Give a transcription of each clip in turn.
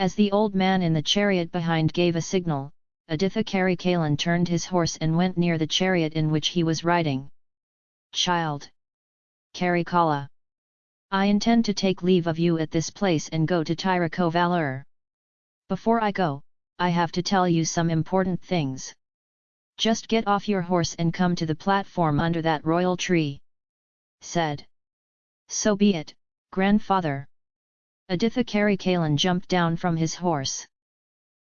As the old man in the chariot behind gave a signal, Aditha Karikalan turned his horse and went near the chariot in which he was riding. Child! Karikala! I intend to take leave of you at this place and go to Tirukovalur. Before I go, I have to tell you some important things. Just get off your horse and come to the platform under that royal tree. Said. So be it, grandfather. Aditha Karikalan jumped down from his horse.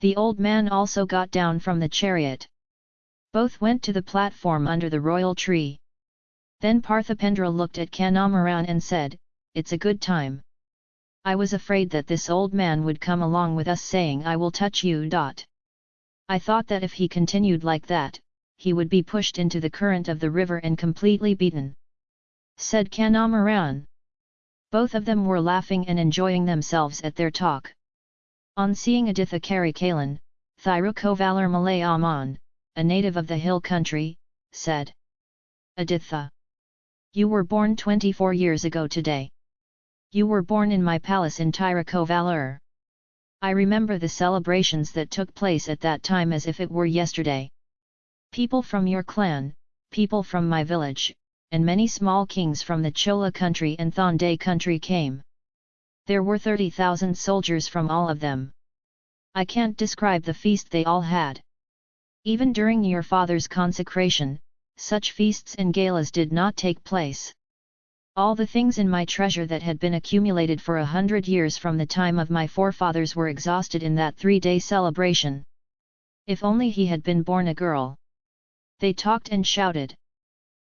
The old man also got down from the chariot. Both went to the platform under the royal tree. Then Parthipendra looked at Kandamaran and said, It's a good time. I was afraid that this old man would come along with us saying I will touch you. Dot. I thought that if he continued like that, he would be pushed into the current of the river and completely beaten. Said Kandamaran. Both of them were laughing and enjoying themselves at their talk. On seeing Aditha Kari Kalan, Thirukovalur Malay Aman, a native of the hill country, said. Aditha. You were born 24 years ago today. You were born in my palace in Tirukovalur. I remember the celebrations that took place at that time as if it were yesterday. People from your clan, people from my village, and many small kings from the Chola country and Thonday country came. There were 30,000 soldiers from all of them. I can't describe the feast they all had. Even during your father's consecration, such feasts and galas did not take place. All the things in my treasure that had been accumulated for a hundred years from the time of my forefathers were exhausted in that three-day celebration. If only he had been born a girl. They talked and shouted.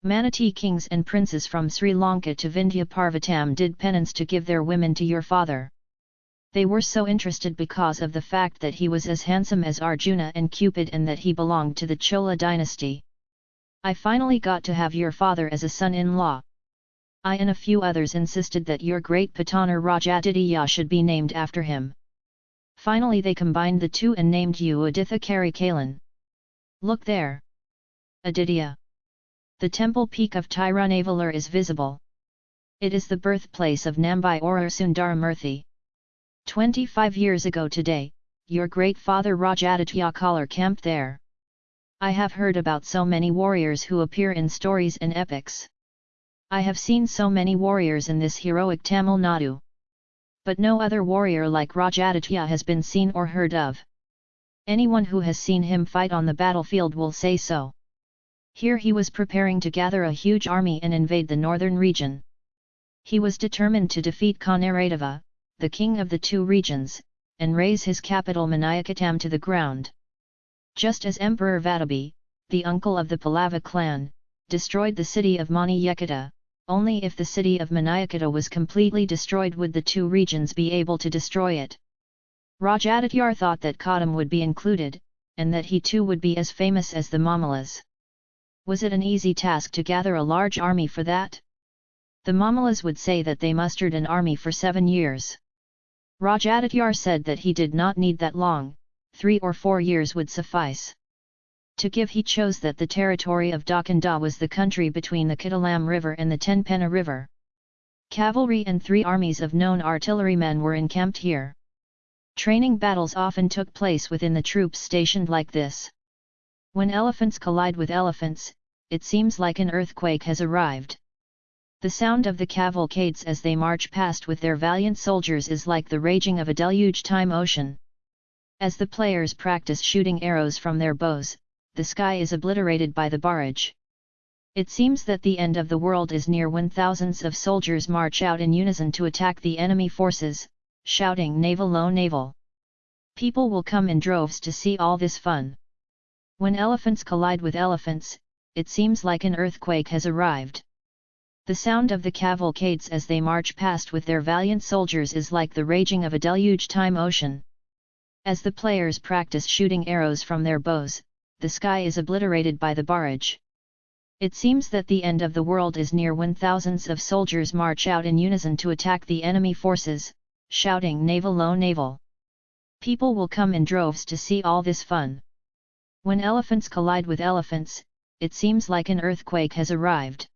Manatee kings and princes from Sri Lanka to Vindhya Parvatam did penance to give their women to your father. They were so interested because of the fact that he was as handsome as Arjuna and Cupid and that he belonged to the Chola dynasty. I finally got to have your father as a son-in-law. I and a few others insisted that your great Patanar Rajaditya should be named after him. Finally they combined the two and named you Aditha Karikalan. Look there! Aditya! The temple peak of Tirunavalur is visible. It is the birthplace of Nambai Orur Sundaramurthy. 25 years ago today, your great father Rajaditya Kalar camped there. I have heard about so many warriors who appear in stories and epics. I have seen so many warriors in this heroic Tamil Nadu. But no other warrior like Rajaditya has been seen or heard of. Anyone who has seen him fight on the battlefield will say so. Here he was preparing to gather a huge army and invade the northern region. He was determined to defeat Kanaradeva, the king of the two regions, and raze his capital Maniyakatam to the ground. Just as Emperor Vatabi, the uncle of the Pallava clan, destroyed the city of Maniyakata, only if the city of Maniyakata was completely destroyed would the two regions be able to destroy it. Rajadityar thought that Kadam would be included, and that he too would be as famous as the Mamalas. Was it an easy task to gather a large army for that? The Mamalas would say that they mustered an army for seven years. Rajadityar said that he did not need that long, three or four years would suffice. To give he chose that the territory of Dakanda was the country between the Kitalam River and the Tenpena River. Cavalry and three armies of known artillerymen were encamped here. Training battles often took place within the troops stationed like this. When elephants collide with elephants, it seems like an earthquake has arrived. The sound of the cavalcades as they march past with their valiant soldiers is like the raging of a deluge-time ocean. As the players practice shooting arrows from their bows, the sky is obliterated by the barrage. It seems that the end of the world is near when thousands of soldiers march out in unison to attack the enemy forces, shouting naval low naval. People will come in droves to see all this fun. When elephants collide with elephants, it seems like an earthquake has arrived. The sound of the cavalcades as they march past with their valiant soldiers is like the raging of a deluge-time ocean. As the players practice shooting arrows from their bows, the sky is obliterated by the barrage. It seems that the end of the world is near when thousands of soldiers march out in unison to attack the enemy forces, shouting naval low naval. People will come in droves to see all this fun. When elephants collide with elephants, it seems like an earthquake has arrived.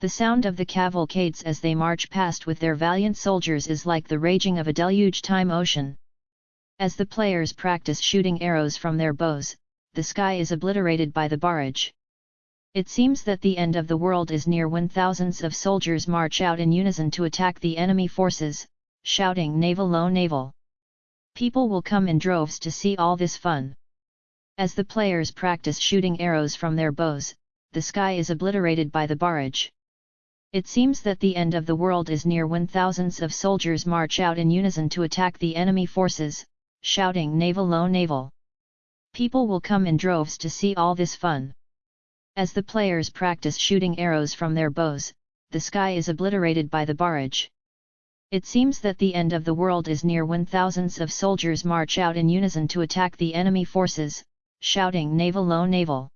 The sound of the cavalcades as they march past with their valiant soldiers is like the raging of a deluge-time ocean. As the players practice shooting arrows from their bows, the sky is obliterated by the barrage. It seems that the end of the world is near when thousands of soldiers march out in unison to attack the enemy forces, shouting naval low naval. People will come in droves to see all this fun. As the players practice shooting arrows from their bows, the sky is obliterated by the barrage. It seems that the end of the world is near when thousands of soldiers march out in unison to attack the enemy forces, shouting naval low naval. People will come in droves to see all this fun. As the players practice shooting arrows from their bows, the sky is obliterated by the barrage. It seems that the end of the world is near when thousands of soldiers march out in unison to attack the enemy forces, shouting naval low naval.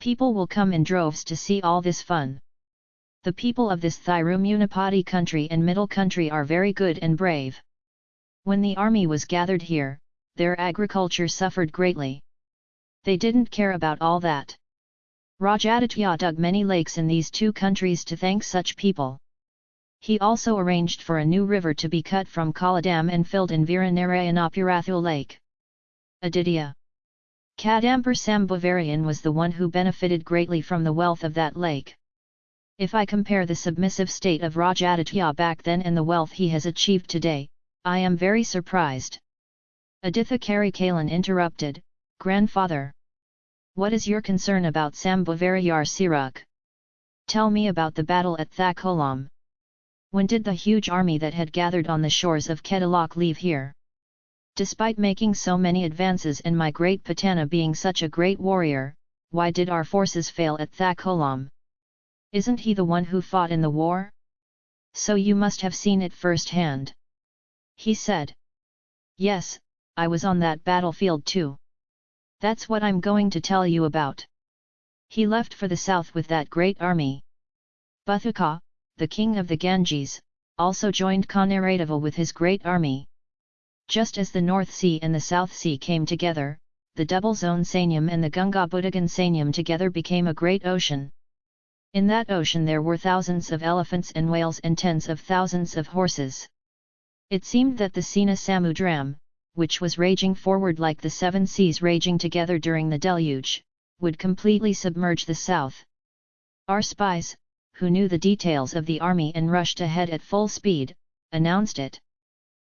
People will come in droves to see all this fun. The people of this Thirumunipati country and middle country are very good and brave. When the army was gathered here, their agriculture suffered greatly. They didn't care about all that. Rajaditya dug many lakes in these two countries to thank such people. He also arranged for a new river to be cut from Kaladam and filled in Viranarayanapurathul lake. Aditya Kadambur Sambhavarayan was the one who benefited greatly from the wealth of that lake. If I compare the submissive state of Rajaditya back then and the wealth he has achieved today, I am very surprised. Aditha Karikalan interrupted, Grandfather. What is your concern about Sambhavarayar Siruk? Tell me about the battle at Thakolam. When did the huge army that had gathered on the shores of Kedalok leave here? Despite making so many advances and my great Patana being such a great warrior, why did our forces fail at Thakolam? Isn't he the one who fought in the war? So you must have seen it firsthand. He said. Yes, I was on that battlefield too. That's what I'm going to tell you about. He left for the south with that great army. Buthuka, the king of the Ganges, also joined Konaradeva with his great army. Just as the North Sea and the South Sea came together, the double zone Sanyam and the Gunga Budagan Sanyam together became a great ocean. In that ocean there were thousands of elephants and whales and tens of thousands of horses. It seemed that the Sena Samudram, which was raging forward like the seven seas raging together during the deluge, would completely submerge the south. Our spies, who knew the details of the army and rushed ahead at full speed, announced it.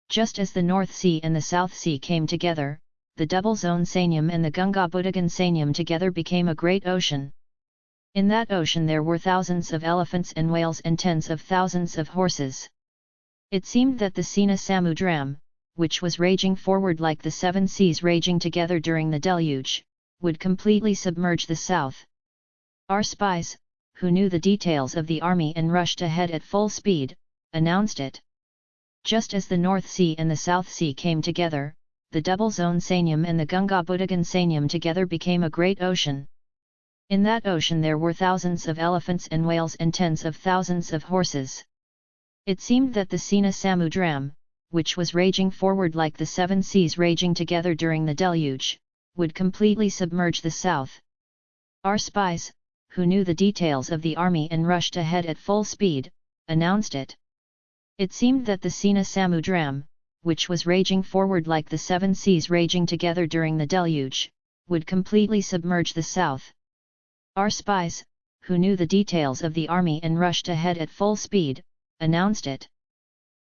Just as the North Sea and the South Sea came together, the double zone Sanyam and the Gunga Budagan Sanyam together became a great ocean. In that ocean there were thousands of elephants and whales and tens of thousands of horses. It seemed that the Sena Samudram, which was raging forward like the seven seas raging together during the deluge, would completely submerge the south. Our spies, who knew the details of the army and rushed ahead at full speed, announced it. Just as the North Sea and the South Sea came together, the double zone Sanyam and the Gunga Budagan Sanyam together became a great ocean. In that ocean there were thousands of elephants and whales and tens of thousands of horses. It seemed that the Sena Samudram, which was raging forward like the seven seas raging together during the deluge, would completely submerge the south. Our spies, who knew the details of the army and rushed ahead at full speed, announced it. It seemed that the Sena Samudram, which was raging forward like the seven seas raging together during the deluge, would completely submerge the south. Our spies, who knew the details of the army and rushed ahead at full speed, announced it.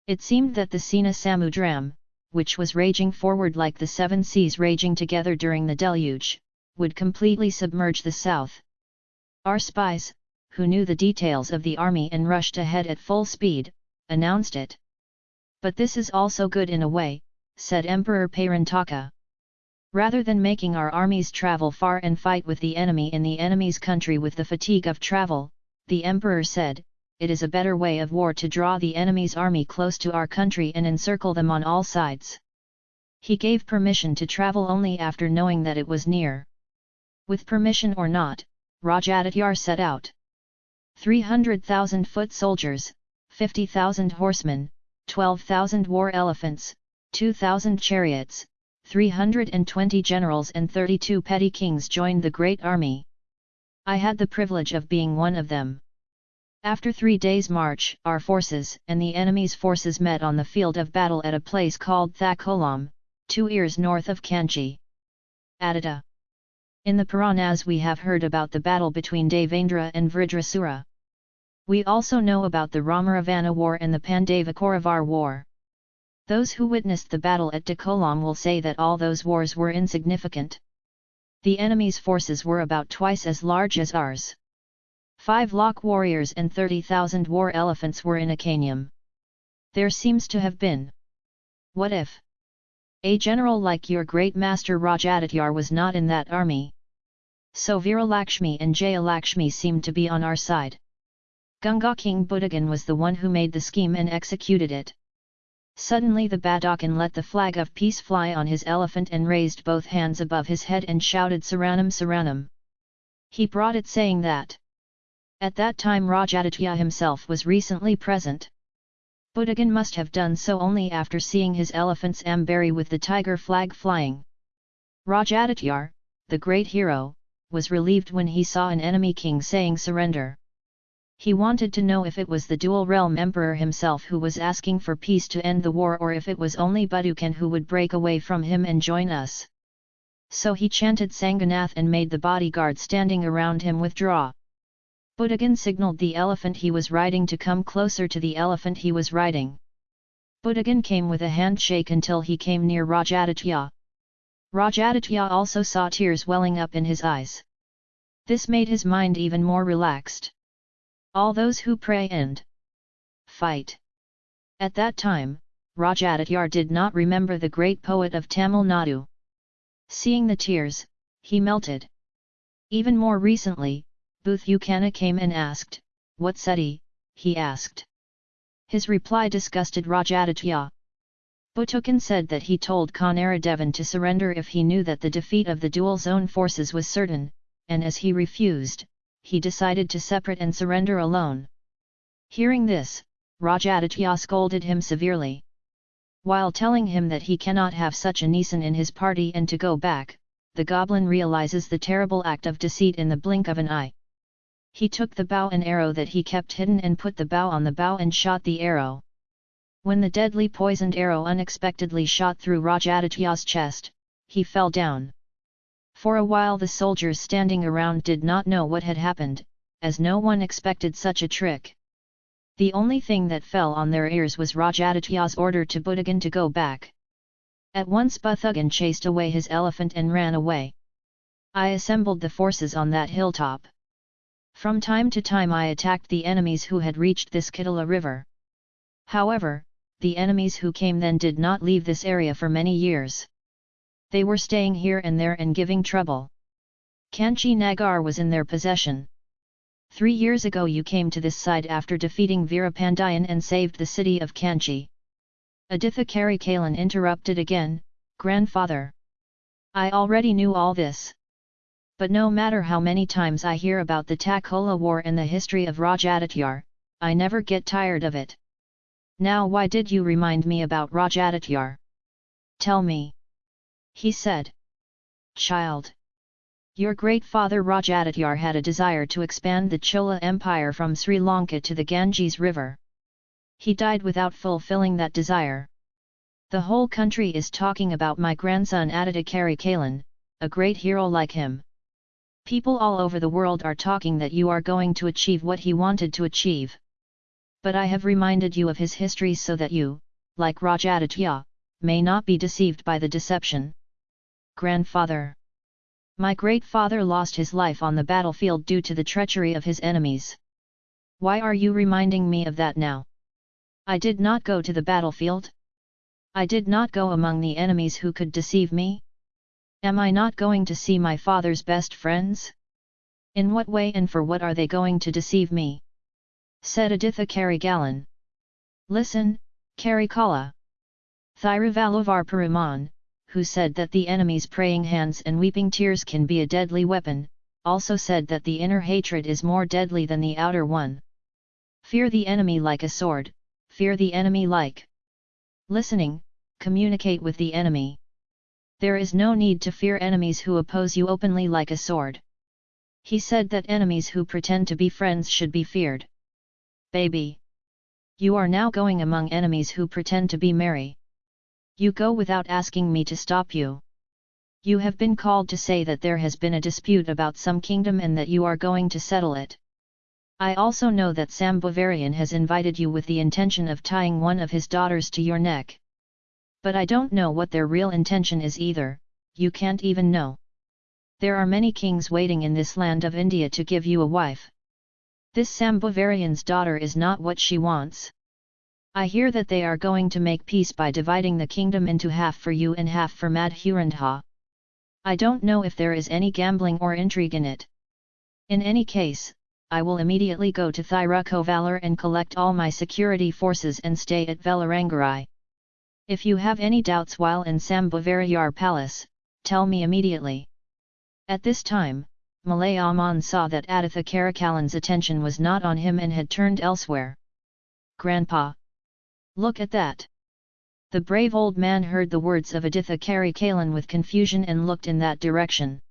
It seemed that the Sena Samudram, which was raging forward like the seven seas raging together during the deluge, would completely submerge the south. Our spies, who knew the details of the army and rushed ahead at full speed, announced it. But this is also good in a way, said Emperor Parantaka. Rather than making our armies travel far and fight with the enemy in the enemy's country with the fatigue of travel, the emperor said, it is a better way of war to draw the enemy's army close to our country and encircle them on all sides. He gave permission to travel only after knowing that it was near. With permission or not, Rajadityar set out. 300,000 foot soldiers, 50,000 horsemen, 12,000 war elephants, 2,000 chariots, 320 generals and 32 petty kings joined the great army. I had the privilege of being one of them. After three days' march, our forces and the enemy's forces met on the field of battle at a place called Thakolam, two ears north of Kanchi. Adita. In the Puranas we have heard about the battle between Devendra and Vritrasura. We also know about the Ramaravana war and the Pandava Kauravar war. Those who witnessed the battle at Dakolam will say that all those wars were insignificant. The enemy's forces were about twice as large as ours. Five lakh warriors and 30,000 war elephants were in Akanium. There seems to have been. What if? A general like your great master Rajadityar was not in that army. So Viralakshmi and Jayalakshmi seemed to be on our side. Gunga King Budagan was the one who made the scheme and executed it. Suddenly the Badakan let the flag of peace fly on his elephant and raised both hands above his head and shouted Saranam Saranam. He brought it saying that. At that time Rajaditya himself was recently present. Budagan must have done so only after seeing his elephant's ambari with the tiger flag flying. Rajadityar, the great hero, was relieved when he saw an enemy king saying surrender. He wanted to know if it was the dual realm emperor himself who was asking for peace to end the war or if it was only Budukan who would break away from him and join us. So he chanted Sanganath and made the bodyguard standing around him withdraw. Budagan signaled the elephant he was riding to come closer to the elephant he was riding. Budagan came with a handshake until he came near Rajaditya. Rajaditya also saw tears welling up in his eyes. This made his mind even more relaxed. All those who pray and fight. At that time, Rajadityar did not remember the great poet of Tamil Nadu. Seeing the tears, he melted. Even more recently, Boothukana came and asked, What Seti? he He asked. His reply disgusted Rajaditya. Butukan said that he told Kanaradevan to surrender if he knew that the defeat of the dual zone forces was certain, and as he refused, he decided to separate and surrender alone. Hearing this, Rajaditya scolded him severely. While telling him that he cannot have such a Nisan in his party and to go back, the goblin realizes the terrible act of deceit in the blink of an eye. He took the bow and arrow that he kept hidden and put the bow on the bow and shot the arrow. When the deadly poisoned arrow unexpectedly shot through Rajaditya's chest, he fell down. For a while the soldiers standing around did not know what had happened, as no one expected such a trick. The only thing that fell on their ears was Rajaditya's order to Budagan to go back. At once Buthugan chased away his elephant and ran away. I assembled the forces on that hilltop. From time to time I attacked the enemies who had reached this Kitala river. However, the enemies who came then did not leave this area for many years they were staying here and there and giving trouble. Kanchi Nagar was in their possession. Three years ago you came to this side after defeating Veerapandiyan and saved the city of Kanchi. Aditha Karikalan interrupted again, Grandfather. I already knew all this. But no matter how many times I hear about the Takola war and the history of Rajadityar, I never get tired of it. Now why did you remind me about Rajadityar? Tell me he said. Child! Your great father Rajadityar had a desire to expand the Chola Empire from Sri Lanka to the Ganges River. He died without fulfilling that desire. The whole country is talking about my grandson Aditya Karikalan, a great hero like him. People all over the world are talking that you are going to achieve what he wanted to achieve. But I have reminded you of his history so that you, like Rajaditya, may not be deceived by the deception. Grandfather. My great father lost his life on the battlefield due to the treachery of his enemies. Why are you reminding me of that now? I did not go to the battlefield. I did not go among the enemies who could deceive me. Am I not going to see my father's best friends? In what way and for what are they going to deceive me? Said Aditha Karikalan. Listen, Karikala. Thiruvalluvar Peruman, who said that the enemy's praying hands and weeping tears can be a deadly weapon, also said that the inner hatred is more deadly than the outer one. Fear the enemy like a sword, fear the enemy like listening, communicate with the enemy. There is no need to fear enemies who oppose you openly like a sword. He said that enemies who pretend to be friends should be feared. Baby! You are now going among enemies who pretend to be merry. You go without asking me to stop you. You have been called to say that there has been a dispute about some kingdom and that you are going to settle it. I also know that Sambhavarayan has invited you with the intention of tying one of his daughters to your neck. But I don't know what their real intention is either, you can't even know. There are many kings waiting in this land of India to give you a wife. This Sambhavarayan's daughter is not what she wants. I hear that they are going to make peace by dividing the kingdom into half for you and half for Madhurandha. I don't know if there is any gambling or intrigue in it. In any case, I will immediately go to Thirukovalur and collect all my security forces and stay at Velarangarai. If you have any doubts while in Sambavarayar palace, tell me immediately. At this time, Malayaman saw that Aditha Karikalan's attention was not on him and had turned elsewhere. Grandpa! Look at that! The brave old man heard the words of Aditha Karikalan with confusion and looked in that direction.